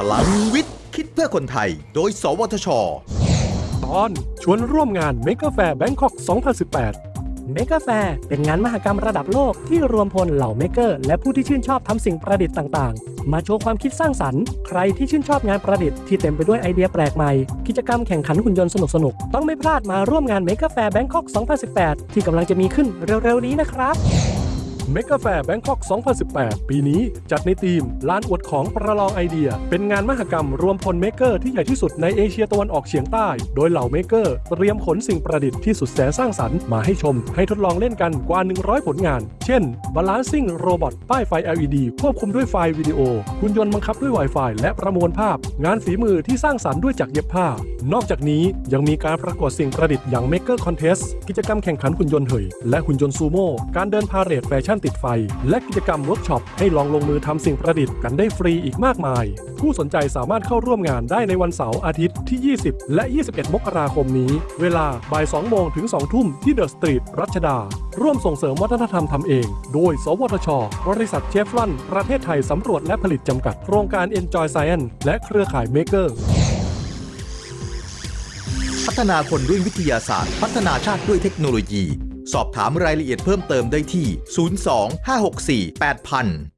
พลังวิทย์ คิดเพื่อคนไทย โดย สวทช ตอนชวนร่วมงาน Mega Fair Bangkok 2018 เมกาแฟร์เป็นงานมหกรรมระดับโลกที่รวมพลเหล่า maker และผู้ที่ชื่นชอบทำสิ่งประดิษฐ์ต่างๆ มาโชว์ความคิดสร้างสรรค์ ใครที่ชื่นชอบงานประดิษฐ์ที่เต็มไปด้วยไอเดียแปลกใหม่ กิจกรรมแข่งขันหุ่นยนต์สนุกๆ ต้องไม่พลาดมาร่วมงาน Maker Faire Bangkok 2018 ที่กำลังจะมีขึ้นเร็วๆนี้นะครับ Maker Faire Bangkok 2018 ปีนี้จัดในธีมลานอวดของประลองไอเดีย เป็นงานมหกรรมรวมพล maker ที่ใหญ่ที่สุดในเอเชียตะวันออกเฉียงใต้ โดยเหล่า maker เตรียมขนสิ่งประดิษฐ์ที่สุดแสนสร้างสรรค์มาให้ชม ให้ทดลองเล่นกันกว่า 100 ผลงาน เช่น Balancing Robot ป้ายไฟ LED ควบคุมด้วยไฟวิดีโอหุ่นยนต์บังคับด้วย Wi-Fi และประมวลภาพ งานฝีมือที่สร้างสรรค์ด้วยจักรเย็บผ้า นอกจากนี้ยังมีการประกวดสิ่งประดิษฐ์อย่าง Maker Contest กิจกรรมแข่งขันหุ่นยนต์เหยและหุ่นยนต์ซูโม่การเดินพาเหรดแฟชั่นติดไฟ และกิจกรรมเวิร์กช็อปให้ลองลงมือทำสิ่งประดิษฐ์กันได้ฟรีอีกมากมาย ผู้สนใจสามารถเข้าร่วมงานได้ในวันเสาร์อาทิตย์ที่ 20 และ 21 มกราคมนี้ เวลาบ่าย2โมงถึง 2 ทุ่มที่ The Street รัชดา ร่วมส่งเสริมวัฒนธรรมทำเอง โดย สวทช บริษัทเชฟลอนประเทศไทยสำรวจและผลิตจำกัด โครงการ Enjoy Science และเครือข่าย Maker พัฒนาคนด้วยวิทยาศาสตร์ พัฒนาชาติด้วยเทคโนโลยี สอบถามรายละเอียดเพิ่มเติมได้ที่ 02 564 8000